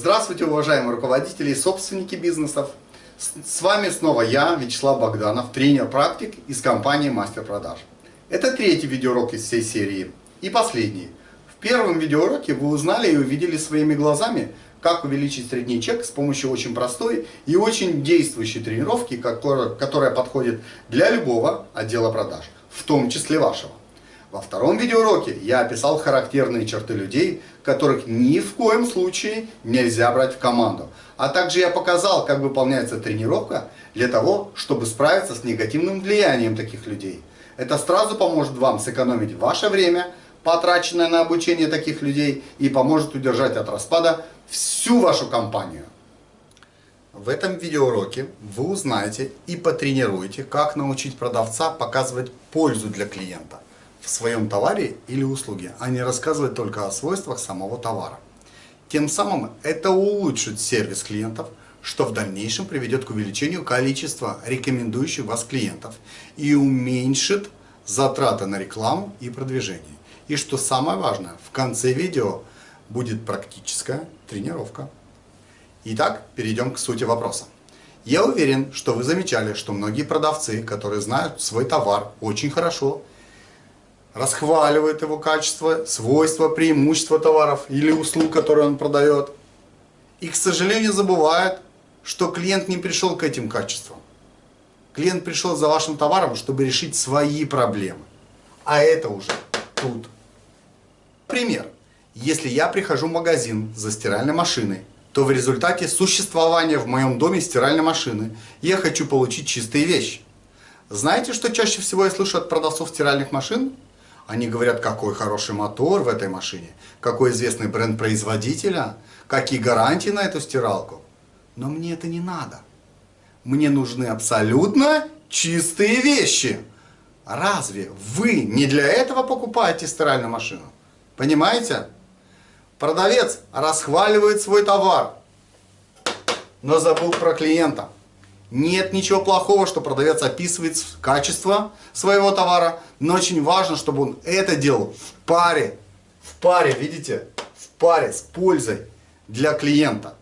Здравствуйте, уважаемые руководители и собственники бизнесов. С вами снова я, Вячеслав Богданов, тренер-практик из компании Мастер Продаж. Это третий видеоурок из всей серии и последний. В первом видеоуроке вы узнали и увидели своими глазами, как увеличить средний чек с помощью очень простой и очень действующей тренировки, которая подходит для любого отдела продаж, в том числе вашего. Во втором видеоуроке я описал характерные черты людей, которых ни в коем случае нельзя брать в команду. А также я показал, как выполняется тренировка для того, чтобы справиться с негативным влиянием таких людей. Это сразу поможет вам сэкономить ваше время, потраченное на обучение таких людей, и поможет удержать от распада всю вашу компанию. В этом видеоуроке вы узнаете и потренируете, как научить продавца показывать пользу для клиента в своем товаре или услуге, а не рассказывать только о свойствах самого товара. Тем самым это улучшит сервис клиентов, что в дальнейшем приведет к увеличению количества рекомендующих вас клиентов и уменьшит затраты на рекламу и продвижение. И что самое важное, в конце видео будет практическая тренировка. Итак, перейдем к сути вопроса. Я уверен, что вы замечали, что многие продавцы, которые знают свой товар очень хорошо, расхваливает его качество, свойства, преимущества товаров или услуг, которые он продает. И, к сожалению, забывает, что клиент не пришел к этим качествам. Клиент пришел за вашим товаром, чтобы решить свои проблемы. А это уже тут. Пример. Если я прихожу в магазин за стиральной машиной, то в результате существования в моем доме стиральной машины я хочу получить чистые вещи. Знаете, что чаще всего я слышу от продавцов стиральных машин? Они говорят, какой хороший мотор в этой машине, какой известный бренд производителя, какие гарантии на эту стиралку. Но мне это не надо. Мне нужны абсолютно чистые вещи. Разве вы не для этого покупаете стиральную машину? Понимаете? Продавец расхваливает свой товар, но забыл про клиента. Нет ничего плохого, что продавец описывает качество своего товара, но очень важно, чтобы он это делал в паре, в паре, видите, в паре с пользой для клиента.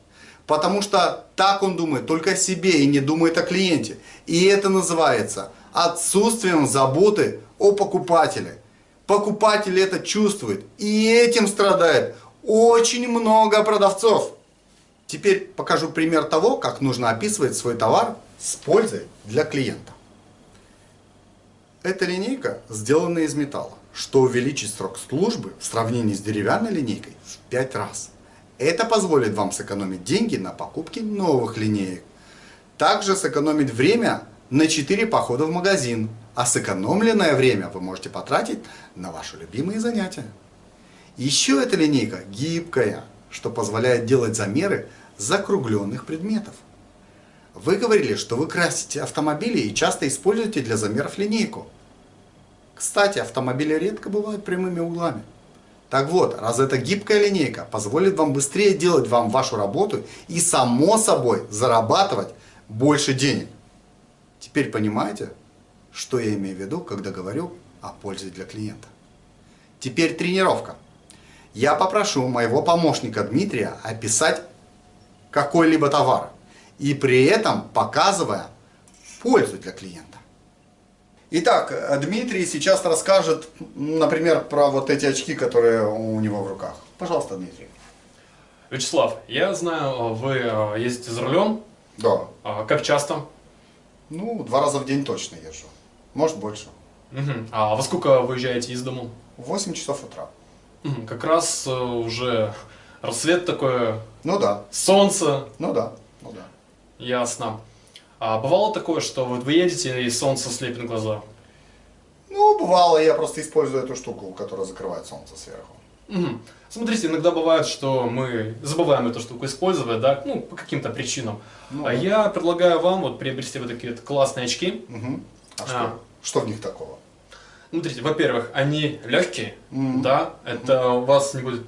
Потому что так он думает только о себе и не думает о клиенте. И это называется отсутствием заботы о покупателе. Покупатель это чувствует и этим страдает очень много продавцов. Теперь покажу пример того, как нужно описывать свой товар с пользой для клиента. Эта линейка сделана из металла, что увеличит срок службы в сравнении с деревянной линейкой в 5 раз. Это позволит вам сэкономить деньги на покупке новых линеек. Также сэкономить время на 4 похода в магазин, а сэкономленное время вы можете потратить на ваши любимые занятия. Еще эта линейка гибкая, что позволяет делать замеры закругленных предметов. Вы говорили, что вы красите автомобили и часто используете для замеров линейку. Кстати, автомобили редко бывают прямыми углами. Так вот, раз эта гибкая линейка позволит вам быстрее делать вам вашу работу и само собой зарабатывать больше денег. Теперь понимаете, что я имею в виду, когда говорю о пользе для клиента. Теперь тренировка я попрошу моего помощника Дмитрия описать какой-либо товар и при этом показывая пользу для клиента. Итак, Дмитрий сейчас расскажет, например, про вот эти очки, которые у него в руках. Пожалуйста, Дмитрий. Вячеслав, я знаю, вы э, ездите за рулем. Да. А как часто? Ну, два раза в день точно езжу. Может, больше. Угу. А во сколько выезжаете из дому? В 8 часов утра. Как раз э, уже рассвет такое. Ну да. Солнце. Ну да. Ну да. Ясно. А бывало такое, что вот вы едете и солнце слепит глаза? Ну, бывало, я просто использую эту штуку, которая закрывает солнце сверху. Угу. Смотрите, иногда бывает, что мы забываем эту штуку использовать, да, ну, по каким-то причинам. Ну, а я предлагаю вам вот приобрести вот такие вот классные очки. Угу. А, а. Что, что в них такого? Смотрите, во-первых, они легкие, mm -hmm. да, это mm -hmm. у вас не будет,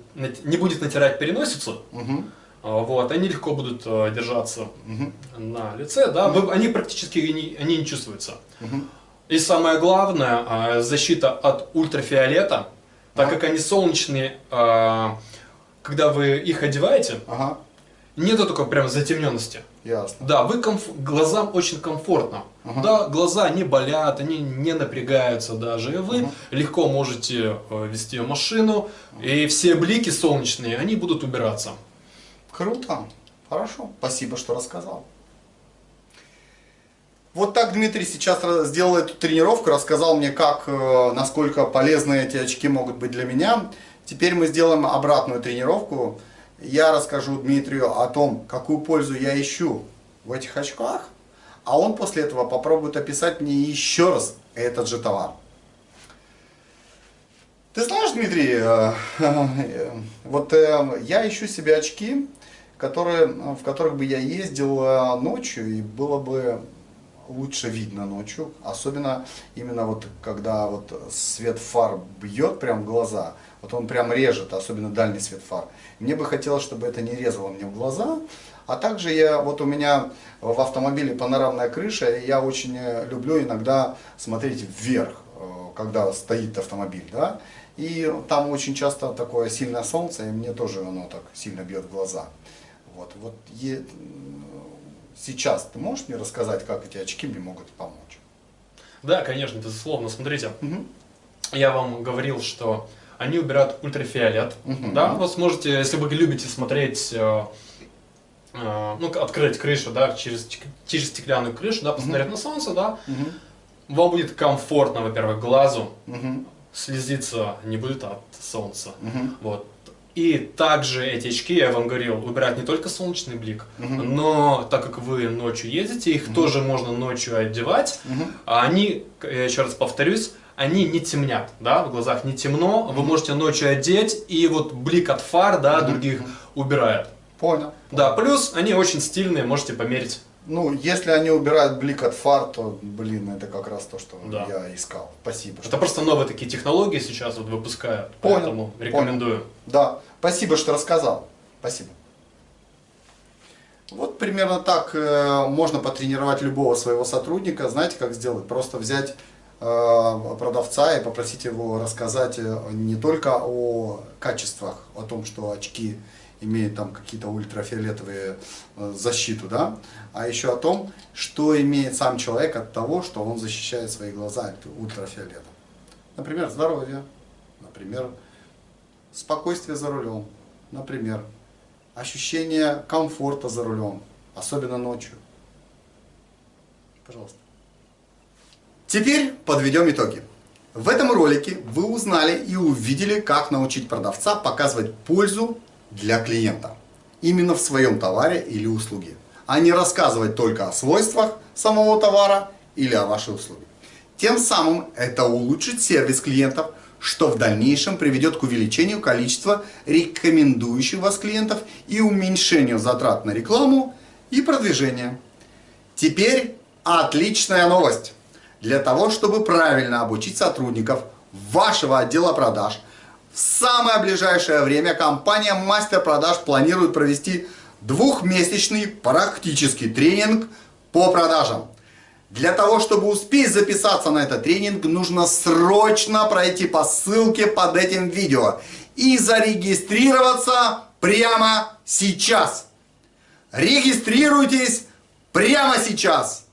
не будет натирать переносицу, mm -hmm. вот, они легко будут э, держаться mm -hmm. на лице, да, вы, они практически не, они не чувствуются. Mm -hmm. И самое главное, а, защита от ультрафиолета, так как они солнечные, а, когда вы их одеваете, ага. Нету только прям затемненности. Ясно. Да, вы комф... глазам очень комфортно. Ага. Да, глаза не болят, они не напрягаются даже. И вы Ага. легко можете э, вести машину, и все блики солнечные, они будут убираться. Круто. Хорошо. Спасибо, что рассказал. Вот так Дмитрий сейчас сделал эту тренировку, рассказал мне, как, э, насколько полезны эти очки могут быть для меня. Теперь мы сделаем обратную тренировку. Я расскажу Дмитрию о том, какую пользу я ищу в этих очках, а он после этого попробует описать мне еще раз этот же товар. Ты знаешь, Дмитрий, э, э, вот э, я ищу себе очки, которые, в которых бы я ездил ночью и было бы лучше видно ночью, особенно именно вот когда вот свет фар бьет прям в глаза, вот он прям режет, особенно дальний свет фар. Мне бы хотелось, чтобы это не резало мне в глаза, а также я, вот у меня в автомобиле панорамная крыша, и я очень э, люблю иногда смотреть вверх, э, когда стоит автомобиль, да, и там очень часто такое сильное солнце, и мне тоже оно так сильно бьет в глаза. Вот, вот е- сейчас ты можешь мне рассказать, как эти очки мне могут помочь? Да, конечно, безусловно. Смотрите, Мгм. я вам говорил, что они убирают ультрафиолет. Мгм. Да, вы сможете, если вы любите смотреть, э, э, ну, открыть крышу, да, через, через стеклянную крышу, да, посмотреть на солнце, да, Мгм. вам будет комфортно, во-первых, глазу, Мгм. слезиться не будет от солнца. Мгм. Вот. И также эти очки, я вам говорил, убирают не только солнечный блик, Мгм. но так как вы ночью ездите, их тоже можно ночью одевать. Мгм. А они, я еще раз повторюсь, они не темнят, да, в глазах не темно, вы можете ночью одеть, и вот блик от фар, да, других убирает. Понял. Да, плюс они очень стильные, можете померить. Ну, если они убирают блик от фар, то, блин, это как раз то, что Да. я искал. Спасибо. Это просто новые такие технологии сейчас вот выпускают, Понял, поэтому рекомендую. Да, спасибо, что рассказал. Спасибо. Вот примерно так э, можно потренировать любого своего сотрудника. Знаете, как сделать? Просто взять э, продавца и попросить его рассказать э, не только о качествах, о том, что очки имеют там какие-то ультрафиолетовые э, защиту, да, а еще о том, что имеет сам человек от того, что он защищает свои глаза от ультрафиолета. Например, здоровье, например, спокойствие за рулем, например, ощущение комфорта за рулем, особенно ночью. Пожалуйста. Теперь подведем итоги. В этом ролике вы узнали и увидели, как научить продавца показывать пользу для клиента. Именно в своем товаре или услуге. А не рассказывать только о свойствах самого товара или о вашей услуге. Тем самым это улучшит сервис клиентов, что в дальнейшем приведет к увеличению количества рекомендующих вас клиентов и уменьшению затрат на рекламу и продвижение. Теперь отличная новость. Для того, чтобы правильно обучить сотрудников вашего отдела продаж, в самое ближайшее время компания Мастер Продаж планирует провести двухмесячный практический тренинг по продажам. Для того, чтобы успеть записаться на этот тренинг, нужно срочно пройти по ссылке под этим видео и зарегистрироваться прямо сейчас. Регистрируйтесь прямо сейчас.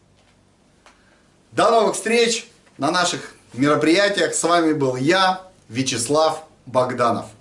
До новых встреч на наших мероприятиях. С вами был я, Вячеслав Богданов.